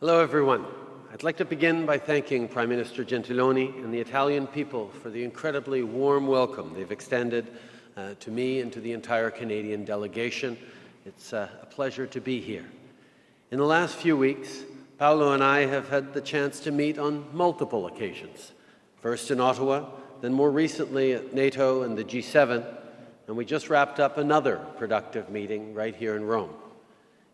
Hello, everyone. I'd like to begin by thanking Prime Minister Gentiloni and the Italian people for the incredibly warm welcome they've extended uh, to me and to the entire Canadian delegation. It's uh, a pleasure to be here. In the last few weeks, Paolo and I have had the chance to meet on multiple occasions, first in Ottawa, then more recently at NATO and the G7, and we just wrapped up another productive meeting right here in Rome.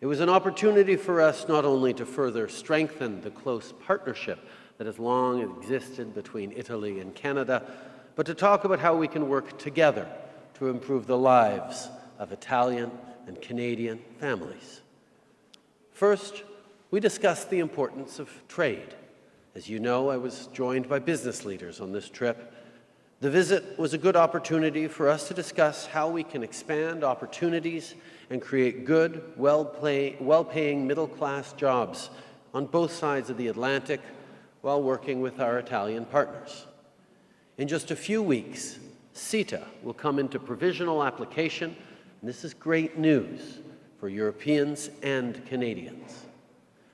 It was an opportunity for us not only to further strengthen the close partnership that has long existed between Italy and Canada, but to talk about how we can work together to improve the lives of Italian and Canadian families. First, we discussed the importance of trade. As you know, I was joined by business leaders on this trip. The visit was a good opportunity for us to discuss how we can expand opportunities and create good, well-paying middle-class jobs on both sides of the Atlantic while working with our Italian partners. In just a few weeks, CETA will come into provisional application, and this is great news for Europeans and Canadians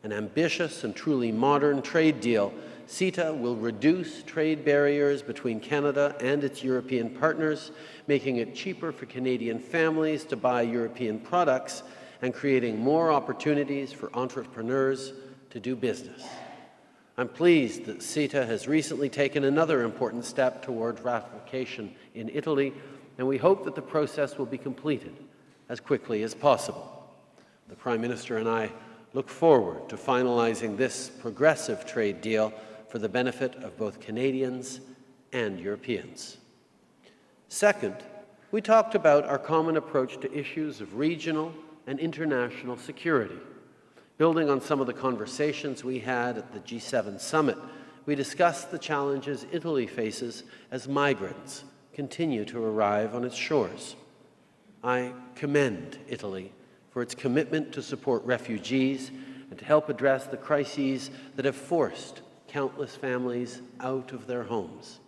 an ambitious and truly modern trade deal, CETA will reduce trade barriers between Canada and its European partners, making it cheaper for Canadian families to buy European products and creating more opportunities for entrepreneurs to do business. I'm pleased that CETA has recently taken another important step toward ratification in Italy, and we hope that the process will be completed as quickly as possible. The Prime Minister and I look forward to finalizing this progressive trade deal for the benefit of both Canadians and Europeans. Second, we talked about our common approach to issues of regional and international security. Building on some of the conversations we had at the G7 summit, we discussed the challenges Italy faces as migrants continue to arrive on its shores. I commend Italy for its commitment to support refugees and to help address the crises that have forced countless families out of their homes.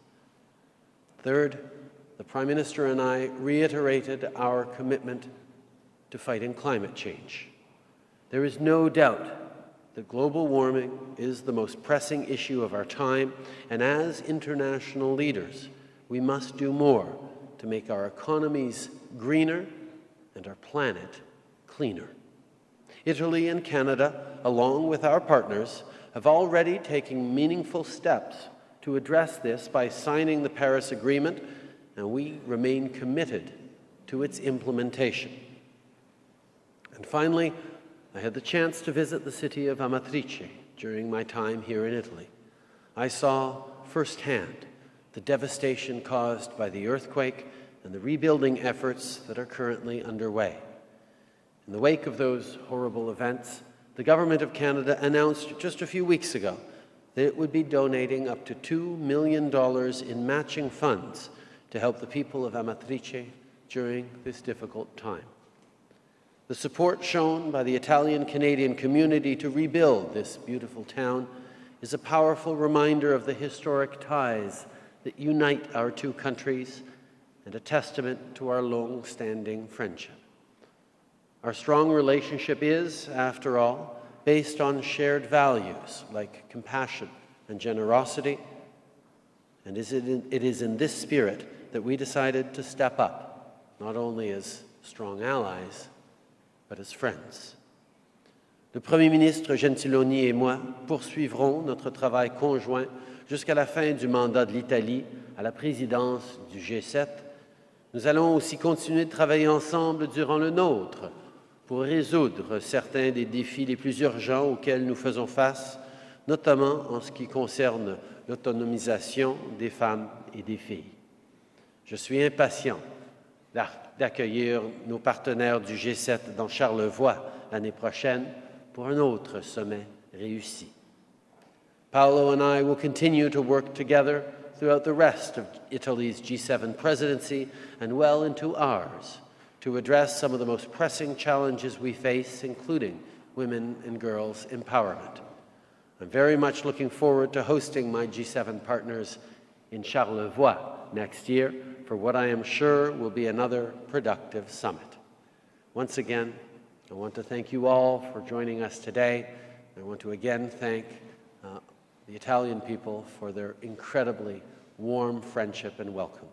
Third, the Prime Minister and I reiterated our commitment to fighting climate change. There is no doubt that global warming is the most pressing issue of our time, and as international leaders, we must do more to make our economies greener and our planet cleaner. Italy and Canada, along with our partners, have already taken meaningful steps to address this by signing the Paris Agreement, and we remain committed to its implementation. And finally, I had the chance to visit the city of Amatrice during my time here in Italy. I saw firsthand the devastation caused by the earthquake and the rebuilding efforts that are currently underway. In the wake of those horrible events, the Government of Canada announced just a few weeks ago that it would be donating up to $2 million in matching funds to help the people of Amatrice during this difficult time. The support shown by the Italian-Canadian community to rebuild this beautiful town is a powerful reminder of the historic ties that unite our two countries and a testament to our long-standing friendship. Our strong relationship is, after all, based on shared values like compassion and generosity, and it is in this spirit that we decided to step up, not only as strong allies, but as friends. Le Premier ministre Gentiloni et moi poursuivrons notre travail conjoint jusqu'à la fin du mandat de l'Italie à la présidence du G7. Nous allons aussi continuer de travailler ensemble durant le nôtre pour résoudre certains des défis les plus urgents auxquels nous faisons face, notamment en ce qui concerne l'autonomisation des femmes et des filles. Je suis impatient d'accueillir nos partenaires du G7 dans Charlevoix l'année prochaine pour un autre sommet réussi. Paolo and I will continue to work together throughout the rest of Italy's G7 presidency and well into ours to address some of the most pressing challenges we face, including women and girls empowerment. I'm very much looking forward to hosting my G7 partners in Charlevoix next year for what I am sure will be another productive summit. Once again, I want to thank you all for joining us today. I want to again thank uh, the Italian people for their incredibly warm friendship and welcome.